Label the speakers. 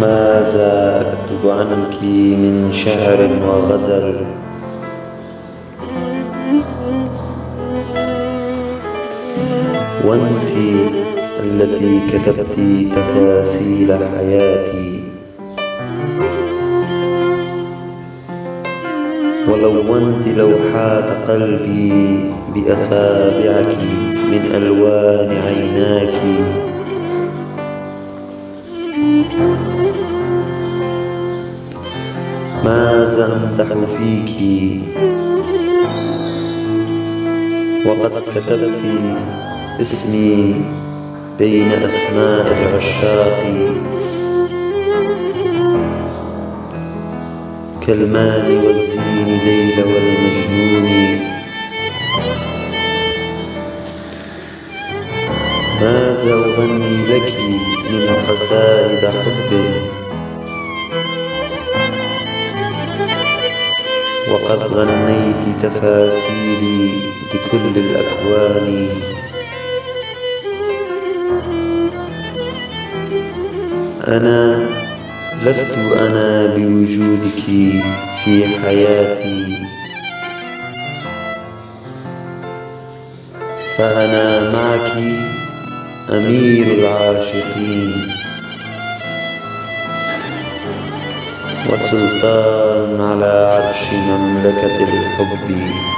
Speaker 1: ماذا أكتب عنك من شعر وغزل؟ وأنت التي كتبت تفاصيل حياتي. ولونت لوحات قلبي بأصابعك من ألوان عيناك. ماذا أمدح فيك وقد كتبت اسمي بين أسماء العشاق. كالماء والزين ليل والمجنون. ماذا أغني لك من قصائد حب وقد غنيت تفاسيري بكل الأكوان. أنا لست أنا بوجودك. في حياتي. فأنا معك أمير العاشقين وسلطان على عرش مملكة الحب.